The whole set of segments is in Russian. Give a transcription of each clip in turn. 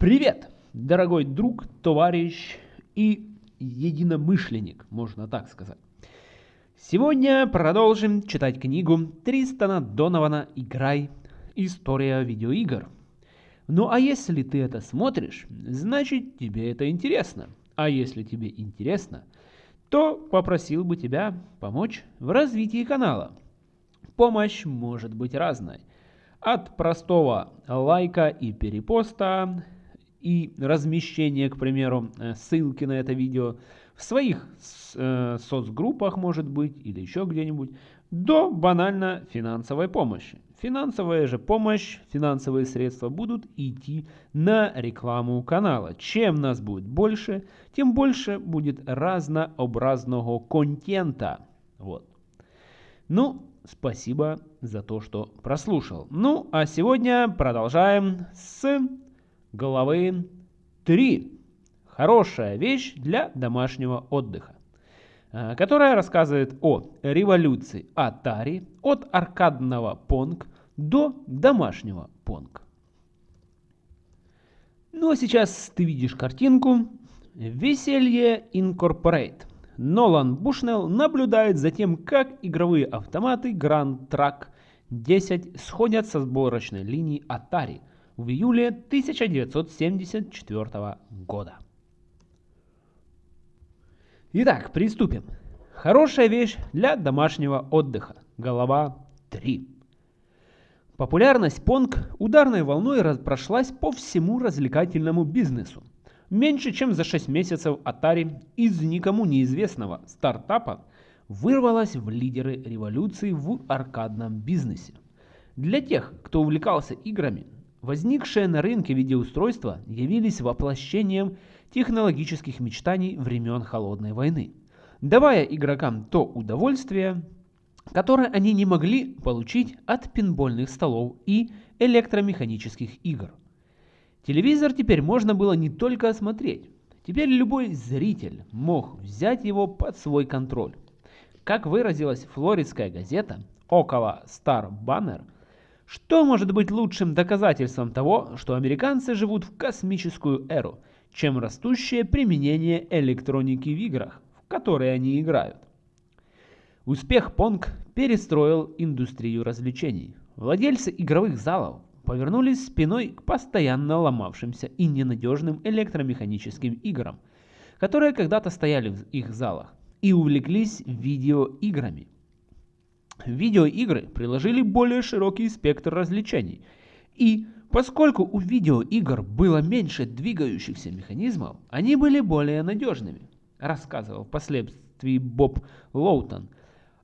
Привет, дорогой друг, товарищ и единомышленник, можно так сказать. Сегодня продолжим читать книгу Тристана Донована «Играй. История видеоигр». Ну а если ты это смотришь, значит тебе это интересно. А если тебе интересно, то попросил бы тебя помочь в развитии канала. Помощь может быть разной. От простого лайка и перепоста и размещение, к примеру, э, ссылки на это видео в своих э, соцгруппах, может быть, или еще где-нибудь, до банально финансовой помощи. Финансовая же помощь, финансовые средства будут идти на рекламу канала. Чем нас будет больше, тем больше будет разнообразного контента. Вот. Ну, спасибо за то, что прослушал. Ну, а сегодня продолжаем с Головы 3. Хорошая вещь для домашнего отдыха э, которая рассказывает о революции Atari от аркадного Pong до домашнего Pong. Ну а сейчас ты видишь картинку «Веселье Incorporate». Нолан Бушнелл наблюдает за тем, как игровые автоматы Grand Track 10 сходят со сборочной линии Atari – в июле 1974 года. Итак, приступим. Хорошая вещь для домашнего отдыха. Голова 3. Популярность Понг ударной волной прошлась по всему развлекательному бизнесу. Меньше чем за 6 месяцев Atari из никому неизвестного стартапа вырвалась в лидеры революции в аркадном бизнесе. Для тех, кто увлекался играми, Возникшие на рынке видеоустройства явились воплощением технологических мечтаний времен Холодной войны, давая игрокам то удовольствие, которое они не могли получить от пинбольных столов и электромеханических игр. Телевизор теперь можно было не только осмотреть, теперь любой зритель мог взять его под свой контроль. Как выразилась флоридская газета, около Star Banner – что может быть лучшим доказательством того, что американцы живут в космическую эру, чем растущее применение электроники в играх, в которые они играют? Успех Понг перестроил индустрию развлечений. Владельцы игровых залов повернулись спиной к постоянно ломавшимся и ненадежным электромеханическим играм, которые когда-то стояли в их залах, и увлеклись видеоиграми – Видеоигры приложили более широкий спектр развлечений. И поскольку у видеоигр было меньше двигающихся механизмов, они были более надежными, рассказывал впоследствии Боб Лоутон,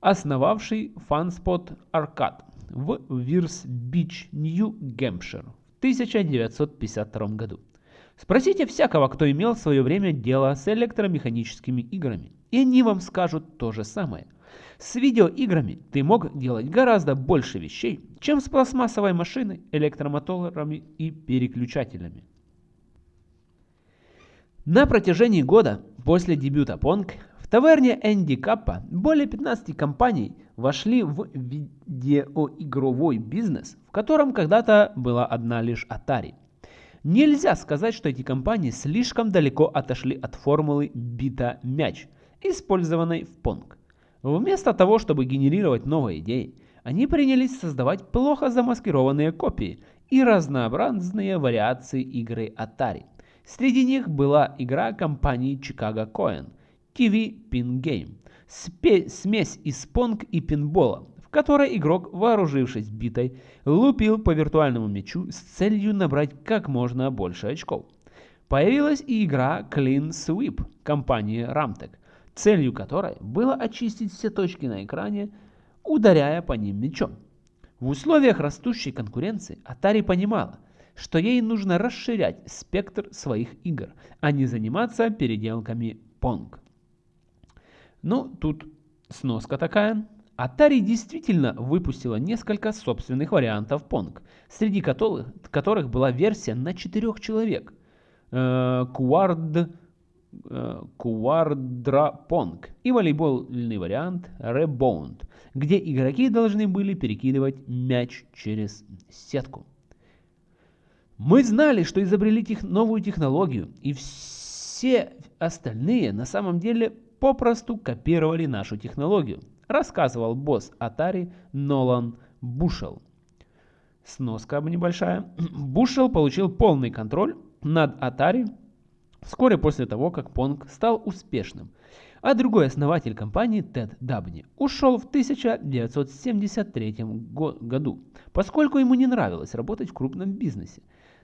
основавший FunSpot Arcade в Вирс-Бич, Нью-Гэмпшир в 1952 году. Спросите всякого, кто имел в свое время дело с электромеханическими играми, и они вам скажут то же самое – с видеоиграми ты мог делать гораздо больше вещей, чем с пластмассовой машиной, электромоторами и переключателями. На протяжении года после дебюта Pong в таверне Энди Каппа более 15 компаний вошли в видеоигровой бизнес, в котором когда-то была одна лишь Atari. Нельзя сказать, что эти компании слишком далеко отошли от формулы бита мяч, использованной в Pong. Вместо того, чтобы генерировать новые идеи, они принялись создавать плохо замаскированные копии и разнообразные вариации игры Atari. Среди них была игра компании Chicago Coin TV Pin Game, смесь из понг и пинбола, в которой игрок, вооружившись битой, лупил по виртуальному мячу с целью набрать как можно больше очков. Появилась и игра Clean Sweep компании Ramtech, целью которой было очистить все точки на экране, ударяя по ним мечом. В условиях растущей конкуренции Atari понимала, что ей нужно расширять спектр своих игр, а не заниматься переделками Pong. Ну, тут сноска такая. Atari действительно выпустила несколько собственных вариантов Pong, среди которых, которых была версия на четырех человек. Э, Quad Quadrapong и волейбольный вариант Rebound, где игроки должны были перекидывать мяч через сетку. Мы знали, что изобрели тех, новую технологию, и все остальные на самом деле попросту копировали нашу технологию, рассказывал босс Atari Нолан Бушел. Сноска небольшая. Бушел получил полный контроль над Atari вскоре после того, как Pong стал успешным, а другой основатель компании Тед Дабни ушел в 1973 году, поскольку ему не нравилось работать в крупном бизнесе.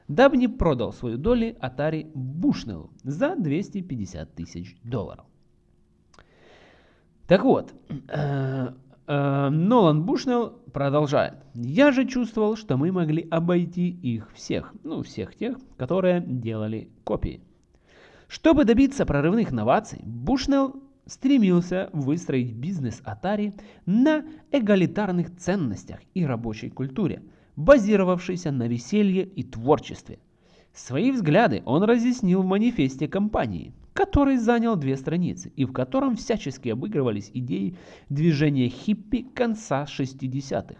Дабни продал свою долю Atari Bushnell за 250 тысяч долларов. Так вот, э, э, Нолан Бушнелл продолжает. Я же чувствовал, что мы могли обойти их всех, ну всех тех, которые делали копии. Чтобы добиться прорывных новаций, Бушнелл стремился выстроить бизнес Atari на эгалитарных ценностях и рабочей культуре, базировавшейся на веселье и творчестве. Свои взгляды он разъяснил в манифесте компании, который занял две страницы и в котором всячески обыгрывались идеи движения хиппи конца 60-х.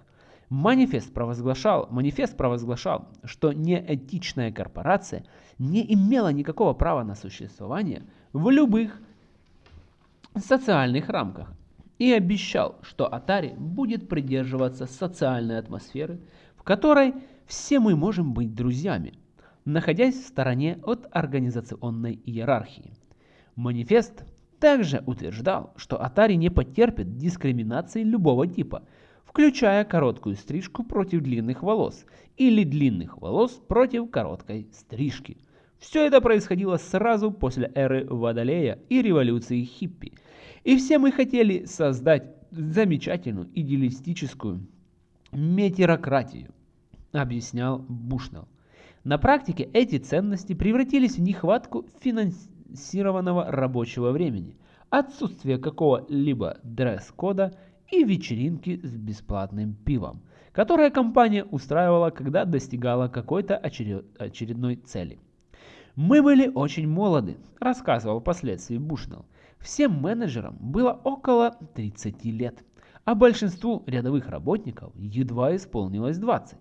Манифест провозглашал, манифест провозглашал, что неэтичная корпорация не имела никакого права на существование в любых социальных рамках и обещал, что Atari будет придерживаться социальной атмосферы, в которой все мы можем быть друзьями, находясь в стороне от организационной иерархии. Манифест также утверждал, что Atari не потерпит дискриминации любого типа, включая короткую стрижку против длинных волос или длинных волос против короткой стрижки. Все это происходило сразу после эры Водолея и революции хиппи. И все мы хотели создать замечательную идеалистическую метерократию, объяснял Бушнелл. На практике эти ценности превратились в нехватку финансирования фиксированного рабочего времени, отсутствие какого-либо дресс-кода и вечеринки с бесплатным пивом, которые компания устраивала, когда достигала какой-то очередной цели. «Мы были очень молоды», – рассказывал впоследствии Бушнелл. «Всем менеджерам было около 30 лет, а большинству рядовых работников едва исполнилось 20.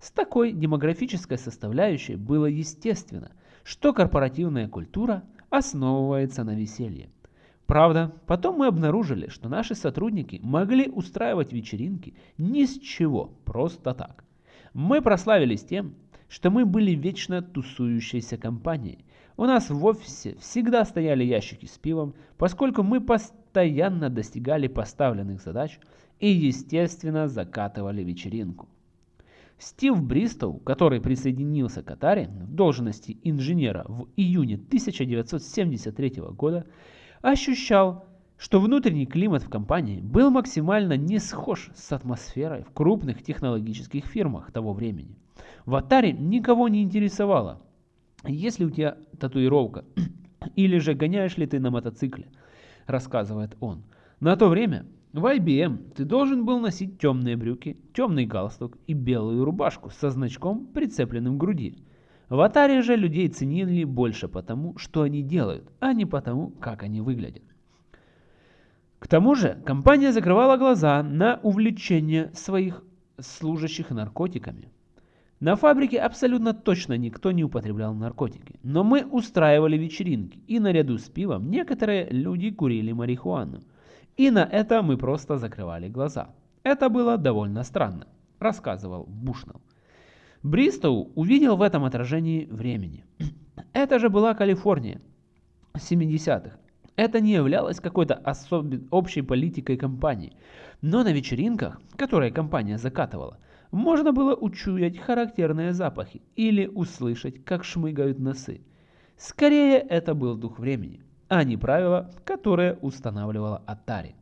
С такой демографической составляющей было естественно, что корпоративная культура основывается на веселье. Правда, потом мы обнаружили, что наши сотрудники могли устраивать вечеринки ни с чего, просто так. Мы прославились тем, что мы были вечно тусующейся компанией. У нас в офисе всегда стояли ящики с пивом, поскольку мы постоянно достигали поставленных задач и, естественно, закатывали вечеринку. Стив Бристоу, который присоединился к Atari в должности инженера в июне 1973 года, ощущал, что внутренний климат в компании был максимально не схож с атмосферой в крупных технологических фирмах того времени. В Atari никого не интересовало, есть ли у тебя татуировка или же гоняешь ли ты на мотоцикле, рассказывает он. На то время в IBM ты должен был носить темные брюки, темный галстук и белую рубашку со значком, прицепленным к груди. В Atari же людей ценили больше потому, что они делают, а не потому, как они выглядят. К тому же компания закрывала глаза на увлечение своих служащих наркотиками. На фабрике абсолютно точно никто не употреблял наркотики, но мы устраивали вечеринки, и наряду с пивом некоторые люди курили марихуану. И на это мы просто закрывали глаза. Это было довольно странно, рассказывал Бушнелл. Бристоу увидел в этом отражении времени. Это же была Калифорния 70-х. Это не являлось какой-то общей политикой компании. Но на вечеринках, которые компания закатывала, можно было учуять характерные запахи или услышать, как шмыгают носы. Скорее, это был дух времени а не правила, которые устанавливала Atari.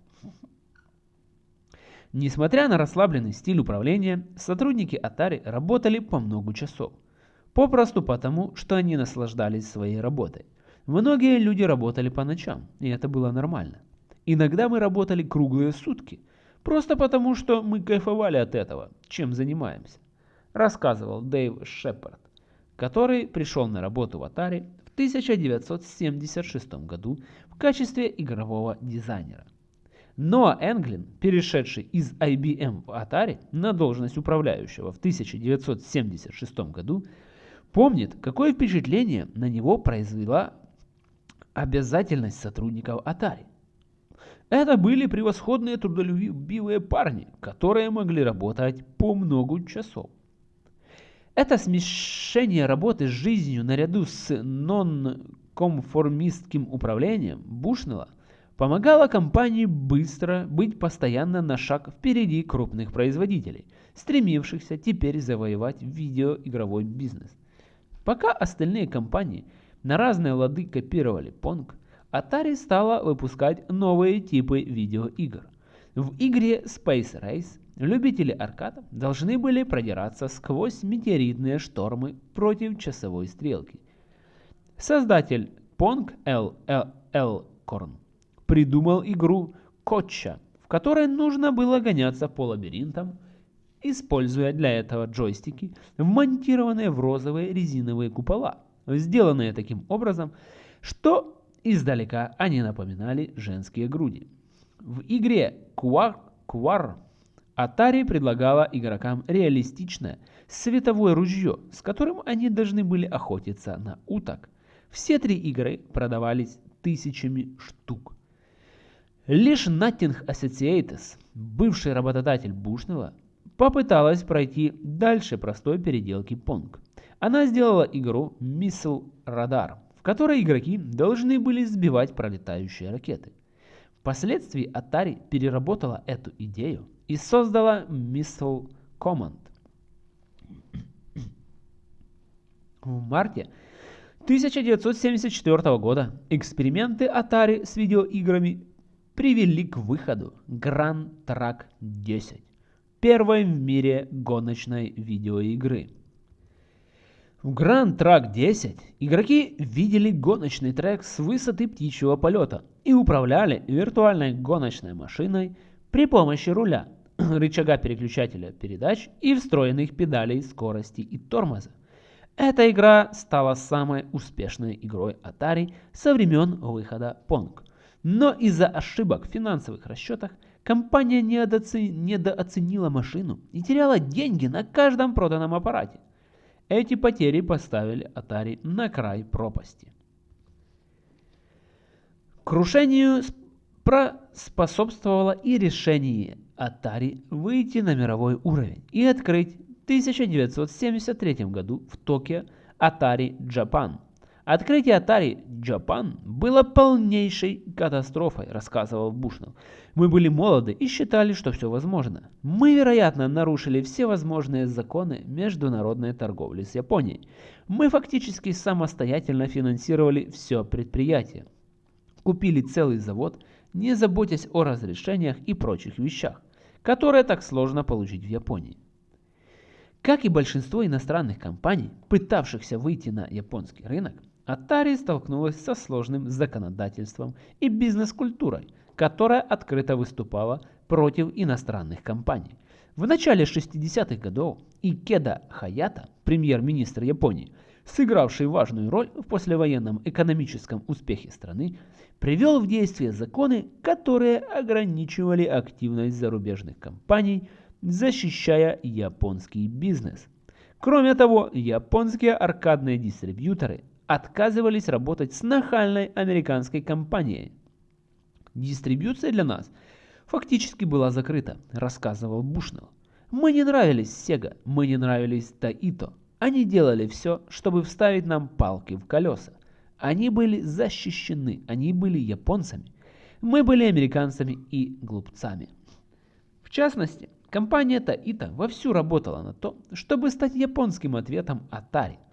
Несмотря на расслабленный стиль управления, сотрудники Atari работали по много часов. Попросту потому, что они наслаждались своей работой. Многие люди работали по ночам, и это было нормально. Иногда мы работали круглые сутки, просто потому, что мы кайфовали от этого, чем занимаемся, рассказывал Дэйв Шепард, который пришел на работу в Atari 1976 году в качестве игрового дизайнера. Ноа Энглин, перешедший из IBM в Atari на должность управляющего в 1976 году, помнит, какое впечатление на него произвела обязательность сотрудников Atari. Это были превосходные трудолюбивые парни, которые могли работать по много часов. Это смешение работы с жизнью наряду с нон-конформистским управлением Бушнелла помогало компании быстро быть постоянно на шаг впереди крупных производителей, стремившихся теперь завоевать видеоигровой бизнес. Пока остальные компании на разные лады копировали Pong, Atari стала выпускать новые типы видеоигр. В игре Space Race любители аркада должны были продираться сквозь метеоритные штормы против часовой стрелки. Создатель Pong L. L. Elcorn придумал игру Котча, в которой нужно было гоняться по лабиринтам, используя для этого джойстики, вмонтированные в розовые резиновые купола, сделанные таким образом, что издалека они напоминали женские груди. В игре Quar, Quar Atari предлагала игрокам реалистичное световое ружье, с которым они должны были охотиться на уток. Все три игры продавались тысячами штук. Лишь Nothing Associates, бывший работодатель Бушнелла, попыталась пройти дальше простой переделки Pong. Она сделала игру Missile Radar, в которой игроки должны были сбивать пролетающие ракеты. Впоследствии Atari переработала эту идею и создала Missile Command. В марте 1974 года эксперименты Atari с видеоиграми привели к выходу Grand Track 10, первой в мире гоночной видеоигры. В Grand Track 10 игроки видели гоночный трек с высоты птичьего полета и управляли виртуальной гоночной машиной при помощи руля, рычага переключателя передач и встроенных педалей скорости и тормоза. Эта игра стала самой успешной игрой Atari со времен выхода Pong. Но из-за ошибок в финансовых расчетах компания недооценила машину и теряла деньги на каждом проданном аппарате. Эти потери поставили Atari на край пропасти. Крушению способствовало и решение Atari выйти на мировой уровень и открыть в 1973 году в Токио Atari Japan – Открытие Atari Japan было полнейшей катастрофой, рассказывал Бушнелл. Мы были молоды и считали, что все возможно. Мы, вероятно, нарушили все возможные законы международной торговли с Японией. Мы фактически самостоятельно финансировали все предприятие. Купили целый завод, не заботясь о разрешениях и прочих вещах, которые так сложно получить в Японии. Как и большинство иностранных компаний, пытавшихся выйти на японский рынок, Atari столкнулась со сложным законодательством и бизнес-культурой, которая открыто выступала против иностранных компаний. В начале 60-х годов Икеда Хаята, премьер-министр Японии, сыгравший важную роль в послевоенном экономическом успехе страны, привел в действие законы, которые ограничивали активность зарубежных компаний, защищая японский бизнес. Кроме того, японские аркадные дистрибьюторы отказывались работать с нахальной американской компанией. Дистрибьюция для нас фактически была закрыта, рассказывал Бушнелл. Мы не нравились Sega, мы не нравились Таито. Они делали все, чтобы вставить нам палки в колеса. Они были защищены, они были японцами. Мы были американцами и глупцами. В частности, компания Таито вовсю работала на то, чтобы стать японским ответом Atari –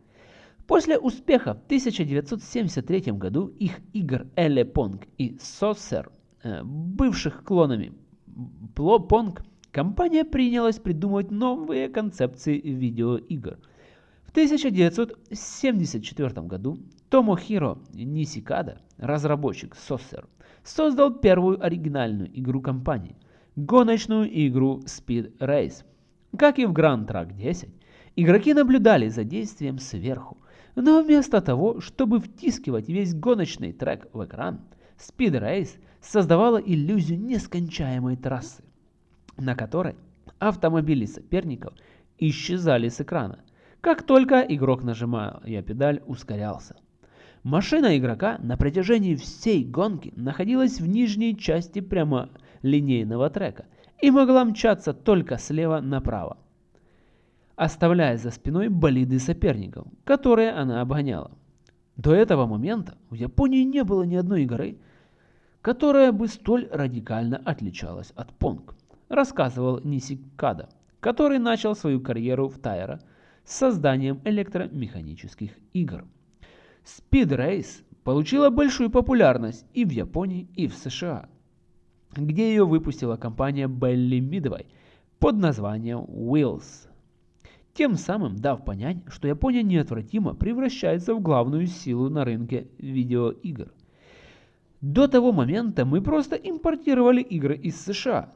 После успеха в 1973 году их игр Эле Понг и Сосер, э, бывших клонами Пло Понг, компания принялась придумывать новые концепции видеоигр. В 1974 году Томохиро Нисикада, разработчик Сосер, создал первую оригинальную игру компании – гоночную игру Speed Race. Как и в Grand Track 10, игроки наблюдали за действием сверху, но вместо того, чтобы втискивать весь гоночный трек в экран, Speed Race создавала иллюзию нескончаемой трассы, на которой автомобили соперников исчезали с экрана. Как только игрок нажимал я педаль, ускорялся. Машина игрока на протяжении всей гонки находилась в нижней части прямолинейного трека и могла мчаться только слева направо, оставляя за спиной болиды соперников, которые она обгоняла. До этого момента в Японии не было ни одной игры, которая бы столь радикально отличалась от Понг, рассказывал Нисикада, который начал свою карьеру в Тайра с созданием электромеханических игр. Speed Race получила большую популярность и в Японии, и в США, где ее выпустила компания Belly Midway под названием Wheels. Тем самым дав понять, что Япония неотвратимо превращается в главную силу на рынке видеоигр. До того момента мы просто импортировали игры из США,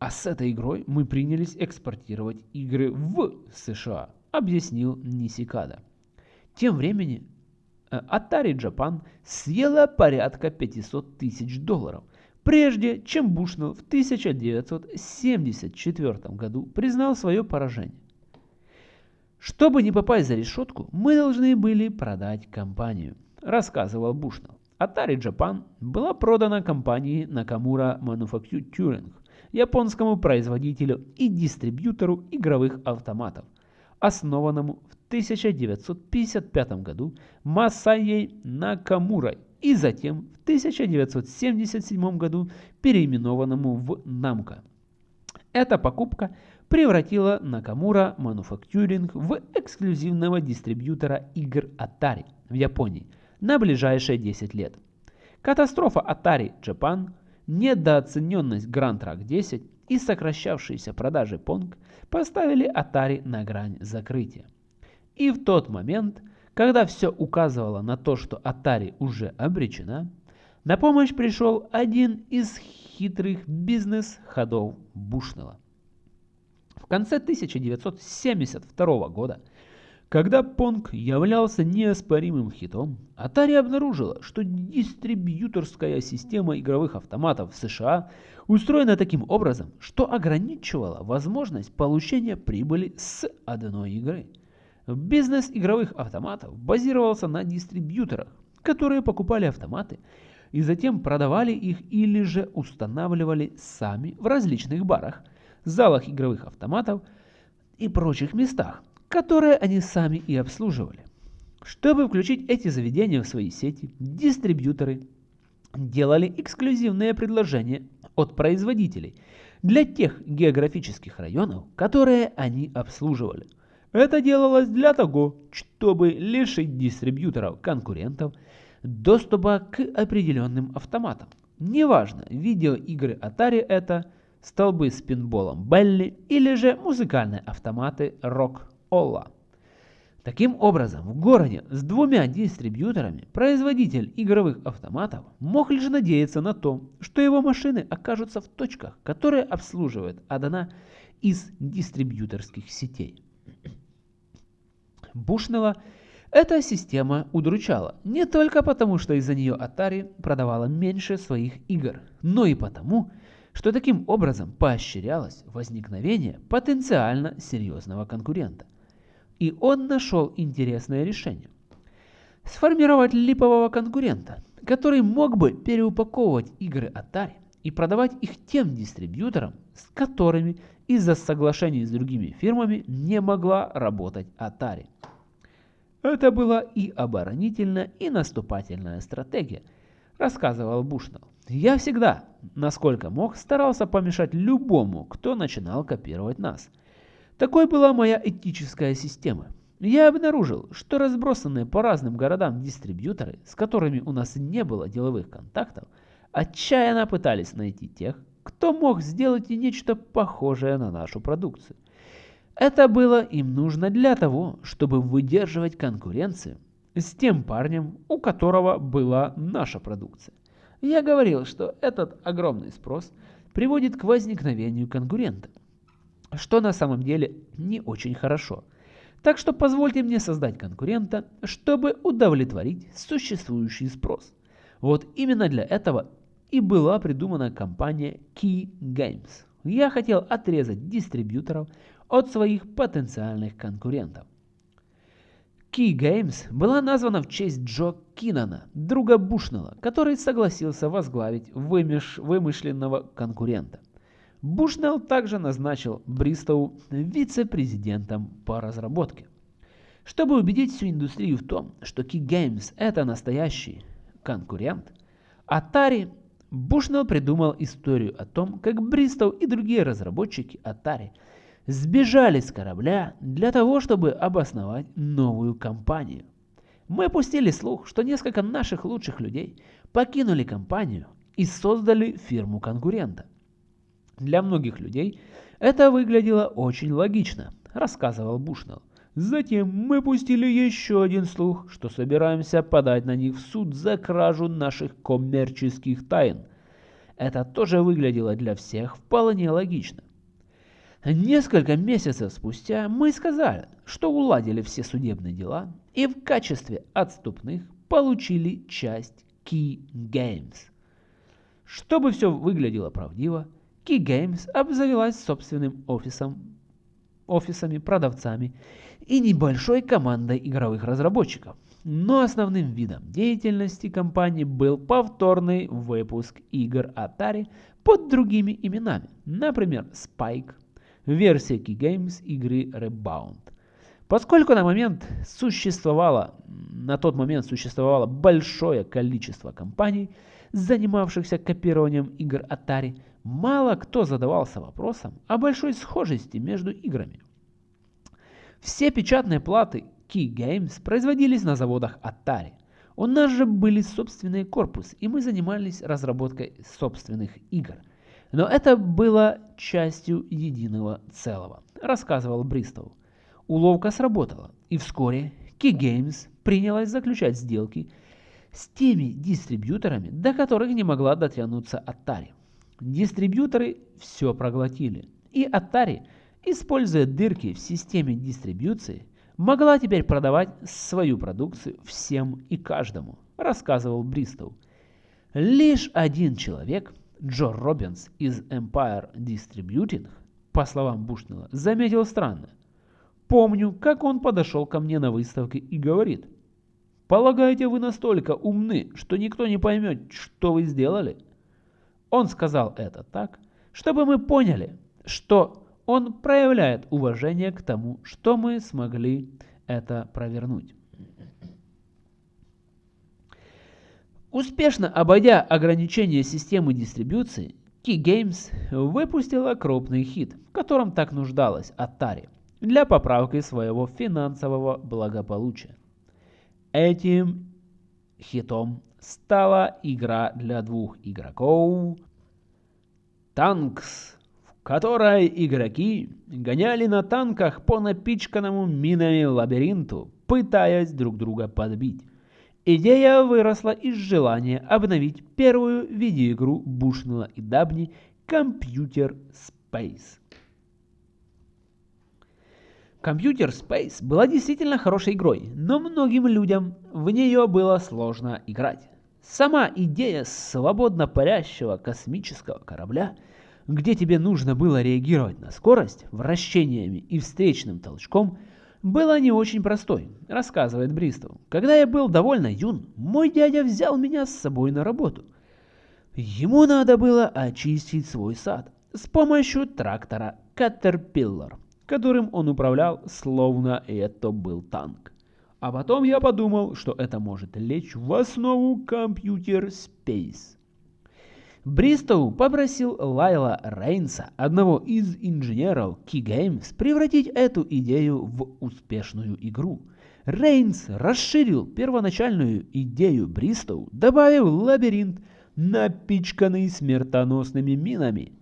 а с этой игрой мы принялись экспортировать игры в США, объяснил Нисикада. Тем временем э, Atari Japan съела порядка 500 тысяч долларов, прежде чем Бушнелл в 1974 году признал свое поражение. Чтобы не попасть за решетку, мы должны были продать компанию, рассказывал Бушнелл. Atari Japan была продана компании Nakamura Manufacturing, японскому производителю и дистрибьютору игровых автоматов, основанному в 1955 году Масайей Накамурой и затем в 1977 году переименованному в Namco. Эта покупка превратила Накамура Manufacturing в эксклюзивного дистрибьютора игр Atari в Японии – на ближайшие 10 лет. Катастрофа Atari Japan, недооцененность Grand Track 10 и сокращавшиеся продажи Pong поставили Atari на грань закрытия. И в тот момент, когда все указывало на то, что Atari уже обречена, на помощь пришел один из хитрых бизнес-ходов Бушнелла. Конце 1972 года когда Понг являлся неоспоримым хитом, Atari обнаружила, что дистрибьюторская система игровых автоматов в США устроена таким образом, что ограничивала возможность получения прибыли с одной игры. Бизнес игровых автоматов базировался на дистрибьюторах, которые покупали автоматы и затем продавали их или же устанавливали сами в различных барах, залах игровых автоматов и прочих местах, которые они сами и обслуживали. Чтобы включить эти заведения в свои сети, дистрибьюторы делали эксклюзивные предложения от производителей для тех географических районов, которые они обслуживали. Это делалось для того, чтобы лишить дистрибьюторов конкурентов доступа к определенным автоматам. Неважно, видеоигры Atari это, столбы с пинболом Белли или же музыкальные автоматы Rock Олла. Таким образом, в городе с двумя дистрибьюторами производитель игровых автоматов мог лишь надеяться на то, что его машины окажутся в точках, которые обслуживает одна из дистрибьюторских сетей. Бушнелла эта система удручала не только потому, что из-за нее Atari продавала меньше своих игр, но и потому, что таким образом поощрялось возникновение потенциально серьезного конкурента – и он нашел интересное решение. Сформировать липового конкурента, который мог бы переупаковывать игры Atari и продавать их тем дистрибьюторам, с которыми из-за соглашений с другими фирмами не могла работать Atari. Это была и оборонительная, и наступательная стратегия, рассказывал Бушнелл. Я всегда, насколько мог, старался помешать любому, кто начинал копировать нас – такой была моя этическая система. Я обнаружил, что разбросанные по разным городам дистрибьюторы, с которыми у нас не было деловых контактов, отчаянно пытались найти тех, кто мог сделать и нечто похожее на нашу продукцию. Это было им нужно для того, чтобы выдерживать конкуренцию с тем парнем, у которого была наша продукция. Я говорил, что этот огромный спрос приводит к возникновению конкурента что на самом деле не очень хорошо. Так что позвольте мне создать конкурента, чтобы удовлетворить существующий спрос. Вот именно для этого и была придумана компания Key Games. Я хотел отрезать дистрибьюторов от своих потенциальных конкурентов. Key Games была названа в честь Джо Кинана, друга Бушнелла, который согласился возглавить вымеш... вымышленного конкурента. Бушнелл также назначил Бристоу вице-президентом по разработке. Чтобы убедить всю индустрию в том, что Key Games это настоящий конкурент, Atari Бушнелл придумал историю о том, как Бристоу и другие разработчики Atari – сбежали с корабля для того, чтобы обосновать новую компанию. Мы пустили слух, что несколько наших лучших людей покинули компанию и создали фирму конкурента. Для многих людей это выглядело очень логично, рассказывал Бушнелл. Затем мы пустили еще один слух, что собираемся подать на них в суд за кражу наших коммерческих тайн. Это тоже выглядело для всех вполне логично. Несколько месяцев спустя мы сказали, что уладили все судебные дела и в качестве отступных получили часть Key Games. Чтобы все выглядело правдиво, Key Games обзавелась собственным офисом, офисами, продавцами и небольшой командой игровых разработчиков. Но основным видом деятельности компании был повторный выпуск игр Atari под другими именами, например, Spike, версия Key Games игры Rebound. Поскольку на момент существовало, на тот момент существовало большое количество компаний, занимавшихся копированием игр Atari, мало кто задавался вопросом о большой схожести между играми. Все печатные платы Key Games производились на заводах Atari. У нас же были собственные корпусы, и мы занимались разработкой собственных игр – но это было частью единого целого, рассказывал Бристоу. Уловка сработала, и вскоре Key Games принялась заключать сделки с теми дистрибьюторами, до которых не могла дотянуться Atari. Дистрибьюторы все проглотили, и Atari, используя дырки в системе дистрибьюции, могла теперь продавать свою продукцию всем и каждому, рассказывал Бристоу. Лишь один человек Джо Робинс из Empire Distributing, по словам Бушнелла, заметил странно. Помню, как он подошел ко мне на выставке и говорит, «Полагаете, вы настолько умны, что никто не поймет, что вы сделали?» Он сказал это так, чтобы мы поняли, что он проявляет уважение к тому, что мы смогли это провернуть. Успешно обойдя ограничения системы дистрибуции, Key Games выпустила крупный хит, в котором так нуждалась Atari, для поправки своего финансового благополучия. Этим хитом стала игра для двух игроков Tanks, в которой игроки гоняли на танках по напичканному минами лабиринту, пытаясь друг друга подбить. Идея выросла из желания обновить первую видеоигру Бушнелла и Дабни Computer Space. Computer Space была действительно хорошей игрой, но многим людям в нее было сложно играть. Сама идея свободно парящего космического корабля, где тебе нужно было реагировать на скорость, вращениями и встречным толчком – была не очень простой, рассказывает Бристоу. Когда я был довольно юн, мой дядя взял меня с собой на работу. Ему надо было очистить свой сад с помощью трактора Caterpillar, которым он управлял, словно это был танк. А потом я подумал, что это может лечь в основу компьютер Space. Бристоу попросил Лайла Рейнса, одного из инженеров Key Games, превратить эту идею в успешную игру. Рейнс расширил первоначальную идею Бристоу, добавив лабиринт, напичканный смертоносными минами.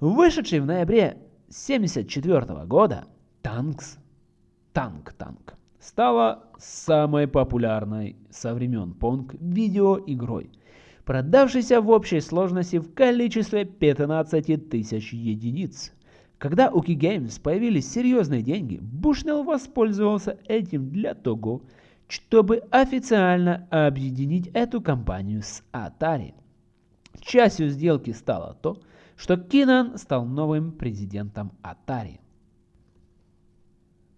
Вышедший в ноябре 1974 года Танкс, Танк-Танк, стала самой популярной со времен Понг видеоигрой – продавшийся в общей сложности в количестве 15 тысяч единиц. Когда у Key Games появились серьезные деньги, Бушнелл воспользовался этим для того, чтобы официально объединить эту компанию с Atari. Частью сделки стало то, что Кинан стал новым президентом Atari.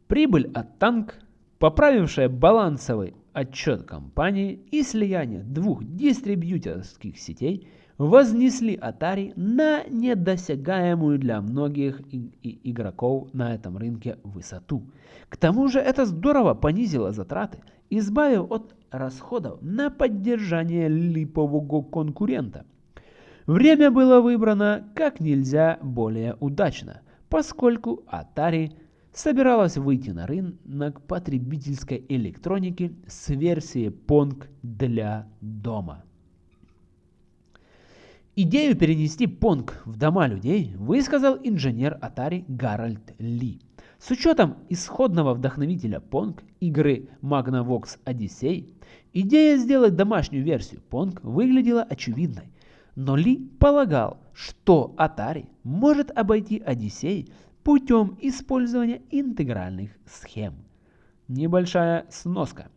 Прибыль от танк поправившая балансовый отчет компании и слияние двух дистрибьюторских сетей вознесли Atari на недосягаемую для многих игроков на этом рынке высоту. К тому же это здорово понизило затраты, избавив от расходов на поддержание липового конкурента. Время было выбрано как нельзя более удачно, поскольку Atari – собиралась выйти на рынок потребительской электроники с версией Pong для дома. Идею перенести Pong в дома людей высказал инженер Atari Гарольд Ли. С учетом исходного вдохновителя Pong игры Magnavox Odyssey, идея сделать домашнюю версию Pong выглядела очевидной. Но Ли полагал, что Atari может обойти Odyssey путем использования интегральных схем. Небольшая сноска.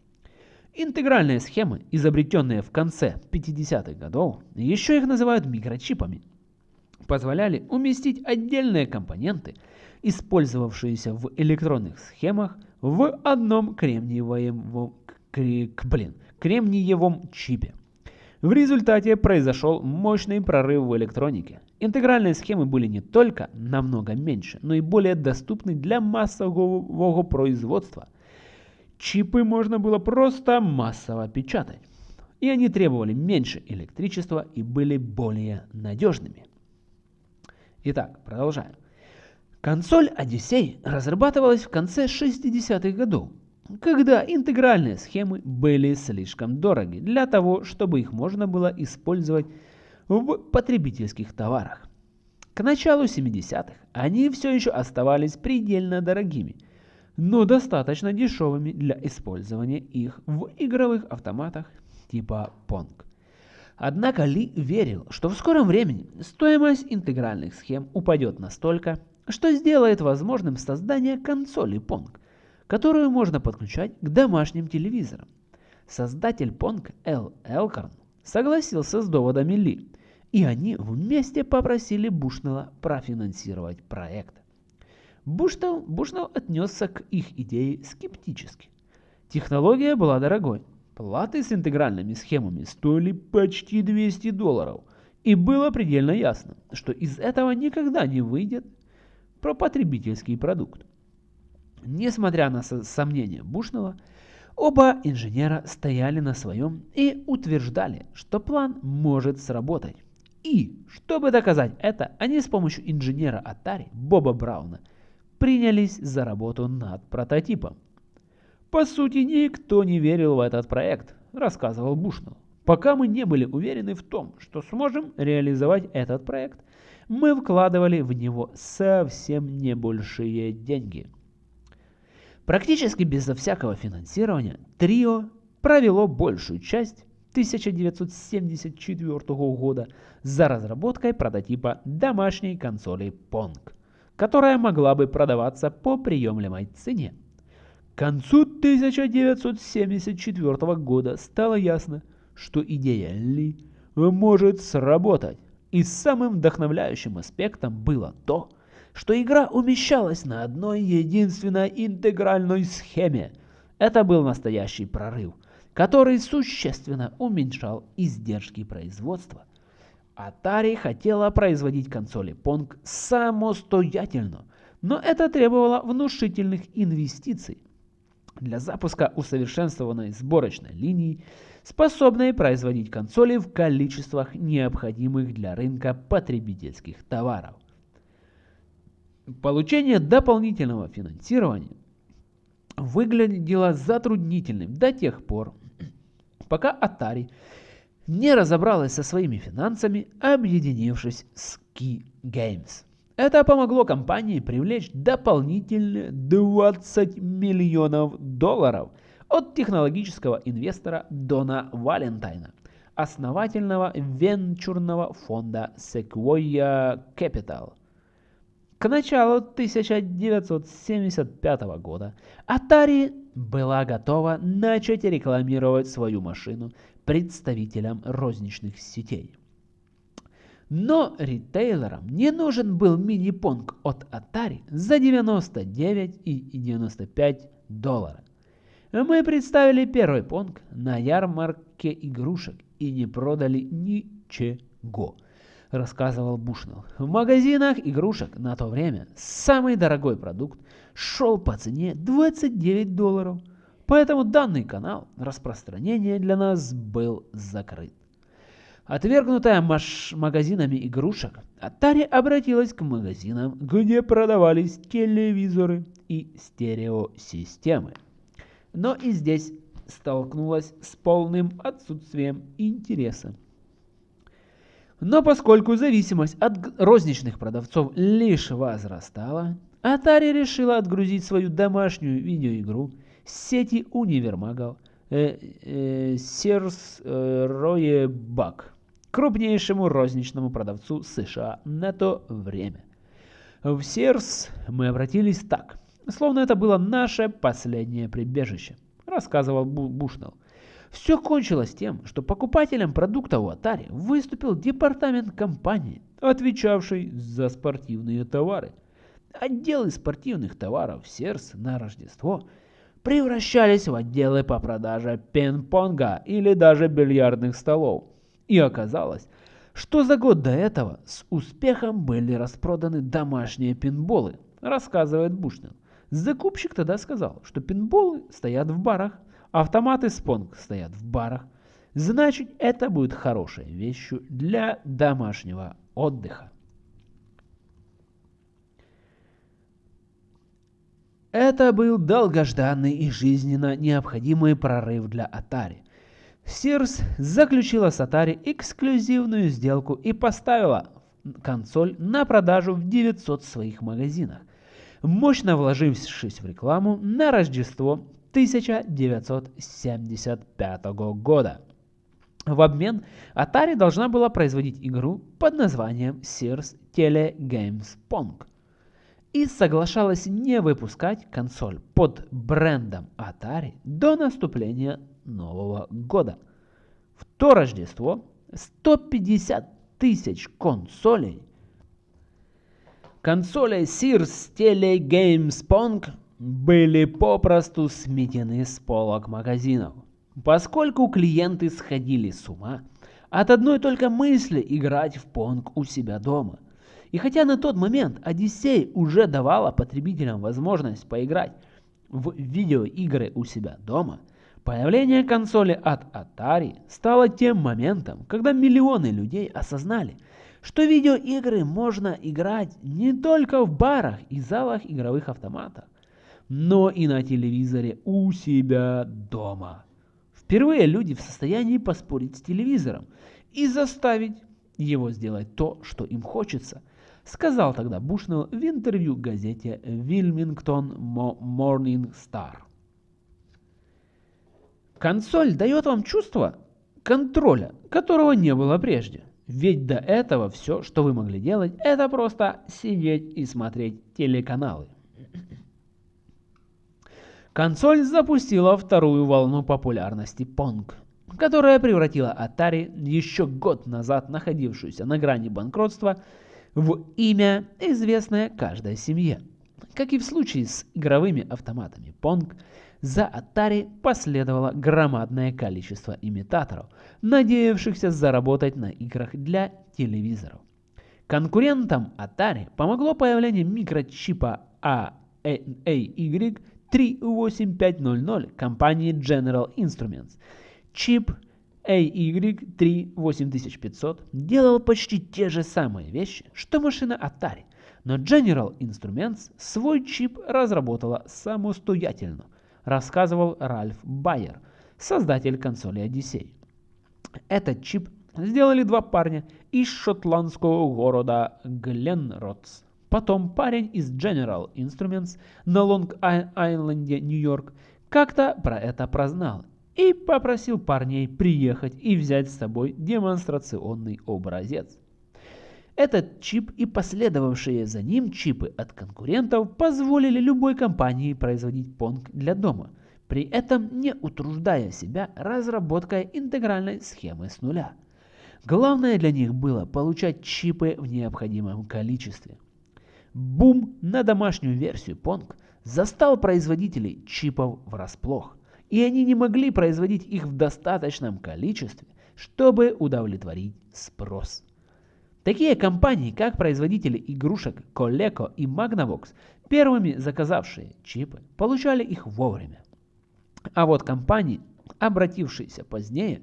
Интегральные схемы, изобретенные в конце 50-х годов, еще их называют микрочипами, позволяли уместить отдельные компоненты, использовавшиеся в электронных схемах, в одном кремниевом, блин, кремниевом чипе. В результате произошел мощный прорыв в электронике. Интегральные схемы были не только намного меньше, но и более доступны для массового производства. Чипы можно было просто массово печатать. И они требовали меньше электричества и были более надежными. Итак, продолжаем. Консоль Odyssey разрабатывалась в конце 60-х годов когда интегральные схемы были слишком дороги для того, чтобы их можно было использовать в потребительских товарах. К началу 70-х они все еще оставались предельно дорогими, но достаточно дешевыми для использования их в игровых автоматах типа Pong. Однако Ли верил, что в скором времени стоимость интегральных схем упадет настолько, что сделает возможным создание консоли Pong, которую можно подключать к домашним телевизорам. Создатель Pong Эл Элкорн согласился с доводами Ли, и они вместе попросили Бушнелла профинансировать проект. Бушнелл, Бушнелл отнесся к их идее скептически. Технология была дорогой. Платы с интегральными схемами стоили почти 200 долларов, и было предельно ясно, что из этого никогда не выйдет про потребительский продукт. Несмотря на сомнения Бушного, оба инженера стояли на своем и утверждали, что план может сработать. И, чтобы доказать это, они с помощью инженера Atari Боба Брауна принялись за работу над прототипом. По сути, никто не верил в этот проект, рассказывал Бушнелл. Пока мы не были уверены в том, что сможем реализовать этот проект, мы вкладывали в него совсем небольшие деньги – Практически безо всякого финансирования трио провело большую часть 1974 года за разработкой прототипа домашней консоли Pong, которая могла бы продаваться по приемлемой цене. К концу 1974 года стало ясно, что идея Ли может сработать, и самым вдохновляющим аспектом было то, что что игра умещалась на одной единственной интегральной схеме. Это был настоящий прорыв, который существенно уменьшал издержки производства. Atari хотела производить консоли Pong самостоятельно, но это требовало внушительных инвестиций для запуска усовершенствованной сборочной линии, способной производить консоли в количествах необходимых для рынка потребительских товаров. Получение дополнительного финансирования выглядело затруднительным до тех пор, пока Atari не разобралась со своими финансами, объединившись с Key Games. Это помогло компании привлечь дополнительные 20 миллионов долларов от технологического инвестора Дона Валентайна, основательного венчурного фонда Sequoia Capital – к началу 1975 года Atari была готова начать рекламировать свою машину представителям розничных сетей. Но ритейлерам не нужен был мини-понг от Atari за 99 и 95 долларов. Мы представили первый понг на ярмарке игрушек и не продали ничего, рассказывал Бушнелл. В магазинах игрушек на то время самый дорогой продукт шел по цене 29 долларов, поэтому данный канал распространения для нас был закрыт. Отвергнутая магазинами игрушек, Atari обратилась к магазинам, где продавались телевизоры и стереосистемы но и здесь столкнулась с полным отсутствием интереса. Но поскольку зависимость от розничных продавцов лишь возрастала, Atari решила отгрузить свою домашнюю видеоигру с сети универмагов э, э, Sears э, Roebuck, крупнейшему розничному продавцу США на то время. В Sears мы обратились так – словно это было наше последнее прибежище, рассказывал Бушнелл. Все кончилось тем, что покупателем продукта у Atari выступил департамент компании, отвечавший за спортивные товары. Отделы спортивных товаров Серс на Рождество превращались в отделы по продаже пинг-понга или даже бильярдных столов. И оказалось, что за год до этого с успехом были распроданы домашние пинболы, рассказывает Бушнелл. Закупщик тогда сказал, что пинболы стоят в барах, автоматы спонг стоят в барах. Значит, это будет хорошей вещью для домашнего отдыха. Это был долгожданный и жизненно необходимый прорыв для Atari. Sears заключила с Atari эксклюзивную сделку и поставила консоль на продажу в 900 своих магазинах мощно вложившись в рекламу на Рождество 1975 года. В обмен Atari должна была производить игру под названием Sears Telegames Pong и соглашалась не выпускать консоль под брендом Atari до наступления Нового года. В то Рождество 150 тысяч консолей Консоли Sears Telegames Pong были попросту сметены с полок магазинов, поскольку клиенты сходили с ума от одной только мысли играть в Pong у себя дома. И хотя на тот момент Odyssey уже давала потребителям возможность поиграть в видеоигры у себя дома, появление консоли от Atari стало тем моментом, когда миллионы людей осознали – что видеоигры можно играть не только в барах и залах игровых автоматов, но и на телевизоре у себя дома. Впервые люди в состоянии поспорить с телевизором и заставить его сделать то, что им хочется, сказал тогда Бушнелл в интервью газете Wilmington Morning Star. Консоль дает вам чувство контроля, которого не было прежде. Ведь до этого все, что вы могли делать, это просто сидеть и смотреть телеканалы. Консоль запустила вторую волну популярности Pong, которая превратила Atari, еще год назад находившуюся на грани банкротства, в имя, известное каждой семье. Как и в случае с игровыми автоматами Pong, за Atari последовало громадное количество имитаторов, надеявшихся заработать на играх для телевизоров. Конкурентам Atari помогло появление микрочипа AY38500 компании General Instruments. Чип AY38500 делал почти те же самые вещи, что машина Atari, но General Instruments свой чип разработала самостоятельно, рассказывал Ральф Байер, создатель консоли Odyssey. Этот чип сделали два парня из шотландского города Гленротс. Потом парень из General Instruments на Лонг-Айленде, Нью-Йорк, как-то про это прознал и попросил парней приехать и взять с собой демонстрационный образец. Этот чип и последовавшие за ним чипы от конкурентов позволили любой компании производить Pong для дома, при этом не утруждая себя разработкой интегральной схемы с нуля. Главное для них было получать чипы в необходимом количестве. Бум на домашнюю версию Pong застал производителей чипов врасплох, и они не могли производить их в достаточном количестве, чтобы удовлетворить спрос. Такие компании, как производители игрушек Coleco и Magnavox, первыми заказавшие чипы, получали их вовремя. А вот компании, обратившиеся позднее,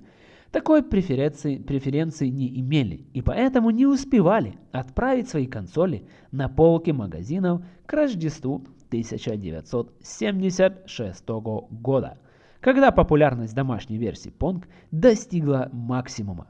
такой преференции, преференции не имели и поэтому не успевали отправить свои консоли на полки магазинов к Рождеству 1976 года, когда популярность домашней версии Pong достигла максимума.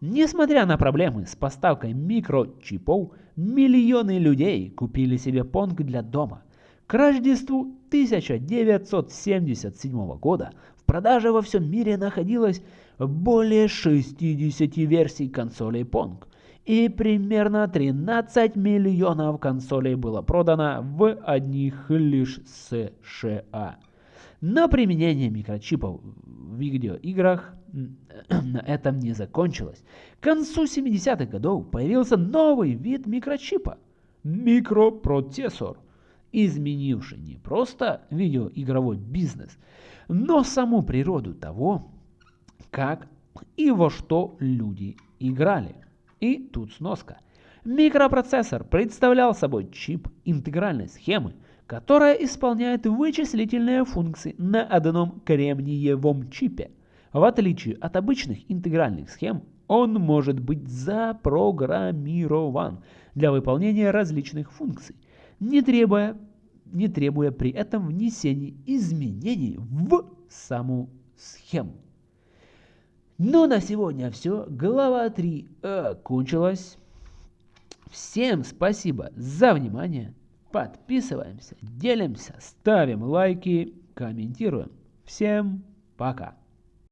Несмотря на проблемы с поставкой микрочипов, миллионы людей купили себе Pong для дома. К Рождеству 1977 года в продаже во всем мире находилось более 60 версий консолей Pong, и примерно 13 миллионов консолей было продано в одних лишь США. Но применение микрочипов в видеоиграх на этом не закончилось. К концу 70-х годов появился новый вид микрочипа – микропроцессор, изменивший не просто видеоигровой бизнес, но саму природу того, как и во что люди играли. И тут сноска. Микропроцессор представлял собой чип интегральной схемы, которая исполняет вычислительные функции на одном кремниевом чипе. В отличие от обычных интегральных схем, он может быть запрограммирован для выполнения различных функций, не требуя, не требуя при этом внесения изменений в саму схему. Ну, на сегодня все. Глава 3 окончилась. Всем спасибо за внимание. Подписываемся, делимся, ставим лайки, комментируем. Всем пока.